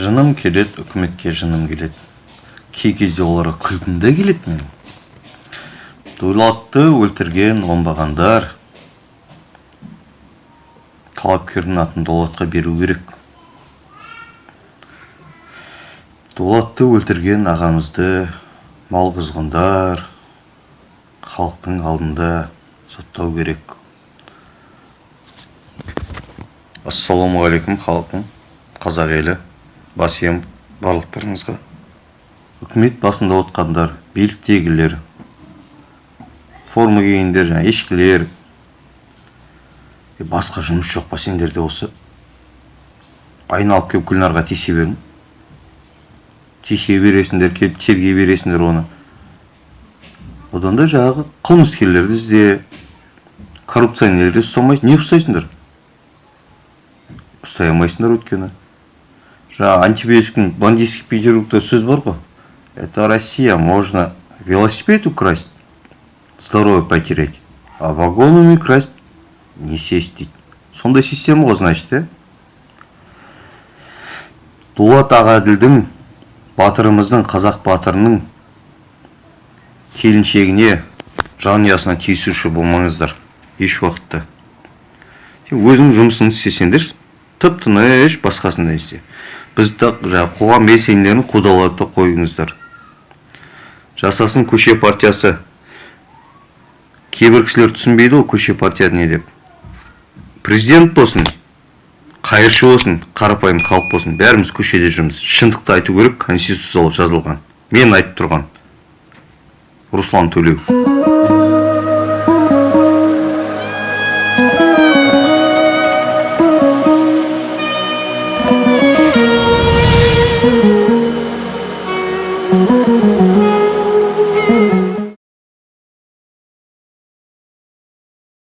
жыным келеді үкіметке жыным келеді кей кезде оларға күлкім де келеді менің. Дулатты өлтірген оңбағандар. Талапкердің атын дулатқа беру керек. Дулатты өлтірген ағамызды мал құзғындар халықтың алдында соттау керек. Ассалаумағалейкум халқым қазақ елі. Бас ием барлықтарыңызға үкімет басында отқандар биліктегілер форма кигендер жаңағы ешкілер. Басқа жұмыс жоқ па сендерде осы. Айналып келіп гүлнарға тиісе берің тиісе бересіңдер келіп тергей бересіңдер оны. Одан да жаңағы қылмыскерлерді ізде коррупционерлерді ұстамайсың не ұстайсыңдар? Ұстай алмайсыңдар өйткені. Жаңағы антибиотиктің бандитский петербургта сөз бар ғой это россия можно велосипед украсть здоровье потерять а вагонами красть не сесть дейді сондай система ғой значит иә дулат ағаділдің батырымыздың қазақ батырының келіншегіне жанұясына тиісуші болмаңыздар еш уақытта. Өзің жұмысыңды істесеңдер тып тыныш басқасын да істе бізді жаңағы қоғам белсенділерін қудалауды қойыңыздар. Жасасын көше партиясы. Кейбір кісілер түсінбейді ғой көше партия не деп. Президент болсын қайыршы болсын қарапайым халық болсын бәріміз көшеде жүрміз. Шындықты айту керек конституциялық жазылған. Мен айтып тұрған. Руслан төлеу.